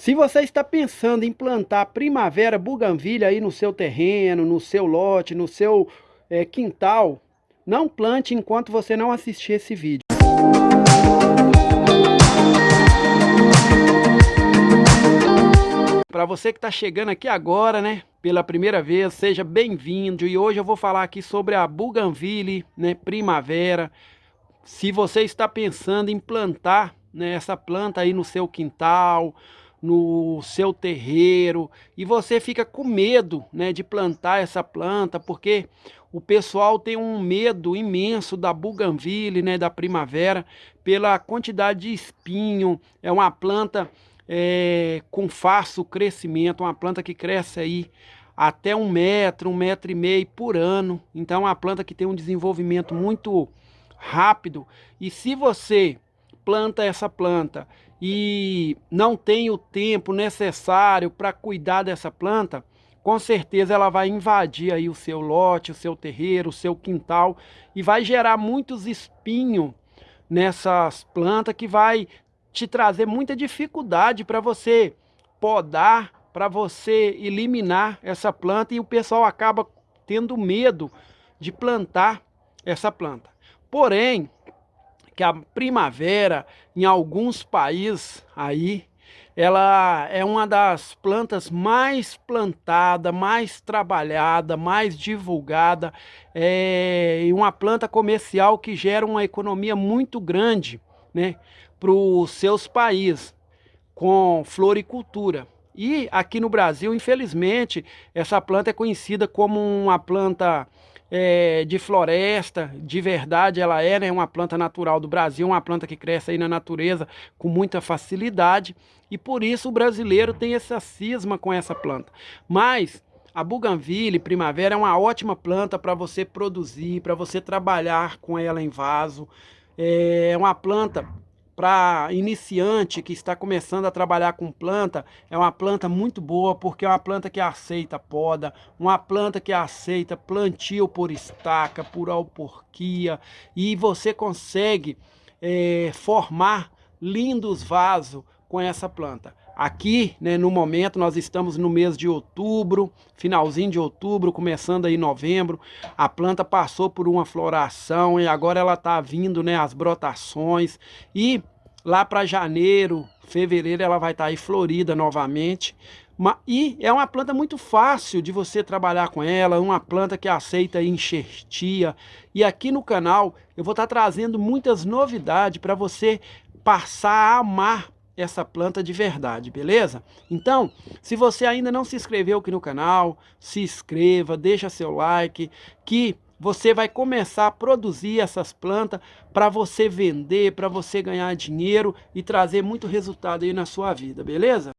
Se você está pensando em plantar primavera buganvília aí no seu terreno, no seu lote, no seu é, quintal, não plante enquanto você não assistir esse vídeo. Para você que está chegando aqui agora, né, pela primeira vez, seja bem-vindo. E hoje eu vou falar aqui sobre a Bougainville, né, primavera. Se você está pensando em plantar né, essa planta aí no seu quintal, no seu terreiro e você fica com medo né, de plantar essa planta porque o pessoal tem um medo imenso da buganville, né, da primavera, pela quantidade de espinho, é uma planta é, com fácil crescimento, uma planta que cresce aí até um metro, um metro e meio por ano, então é uma planta que tem um desenvolvimento muito rápido. E se você planta essa planta e não tem o tempo necessário para cuidar dessa planta, com certeza ela vai invadir aí o seu lote, o seu terreiro, o seu quintal e vai gerar muitos espinhos nessas plantas que vai te trazer muita dificuldade para você podar, para você eliminar essa planta e o pessoal acaba tendo medo de plantar essa planta. Porém, que a primavera em alguns países aí ela é uma das plantas mais plantada, mais trabalhada, mais divulgada é, e uma planta comercial que gera uma economia muito grande né, para os seus países com floricultura. E aqui no Brasil, infelizmente, essa planta é conhecida como uma planta é, de floresta, de verdade ela é né, uma planta natural do Brasil, uma planta que cresce aí na natureza com muita facilidade e por isso o brasileiro tem essa cisma com essa planta. Mas a Bougainville primavera é uma ótima planta para você produzir, para você trabalhar com ela em vaso. É uma planta para iniciante que está começando a trabalhar com planta, é uma planta muito boa, porque é uma planta que aceita poda, uma planta que aceita plantio por estaca, por alporquia, e você consegue é, formar lindos vasos com essa planta. Aqui, né, no momento, nós estamos no mês de outubro, finalzinho de outubro, começando aí novembro. A planta passou por uma floração e agora ela está vindo, né, as brotações. E lá para janeiro, fevereiro, ela vai estar tá aí florida novamente. E é uma planta muito fácil de você trabalhar com ela, uma planta que aceita enxertia. E aqui no canal eu vou estar tá trazendo muitas novidades para você passar a amar essa planta de verdade, beleza? Então, se você ainda não se inscreveu aqui no canal, se inscreva, deixa seu like, que você vai começar a produzir essas plantas para você vender, para você ganhar dinheiro e trazer muito resultado aí na sua vida, beleza?